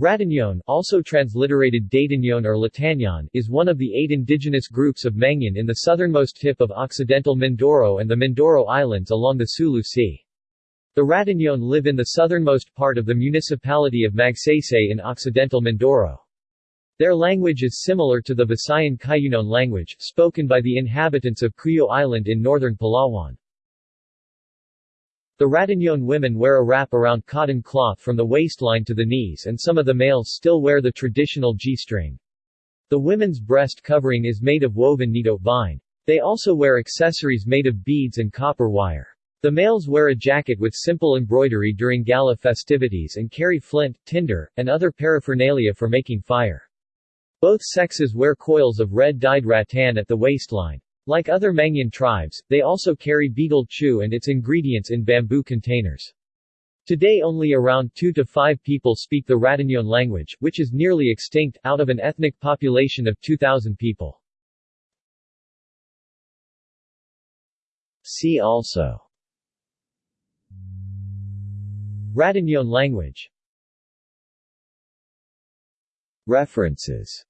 Ratañon also transliterated Datañon or Latagnon is one of the eight indigenous groups of Mangyan in the southernmost tip of occidental Mindoro and the Mindoro Islands along the Sulu Sea. The Ratañon live in the southernmost part of the municipality of Magsaysay in occidental Mindoro. Their language is similar to the Visayan Cuyunon language, spoken by the inhabitants of Cuyo Island in northern Palawan. The Ratañon women wear a wrap around cotton cloth from the waistline to the knees and some of the males still wear the traditional G-string. The women's breast covering is made of woven nito vine. They also wear accessories made of beads and copper wire. The males wear a jacket with simple embroidery during gala festivities and carry flint, tinder, and other paraphernalia for making fire. Both sexes wear coils of red-dyed rattan at the waistline. Like other Mangyan tribes, they also carry betel chew and its ingredients in bamboo containers. Today only around 2 to 5 people speak the Ratañon language, which is nearly extinct, out of an ethnic population of 2,000 people. See also Ratañon language References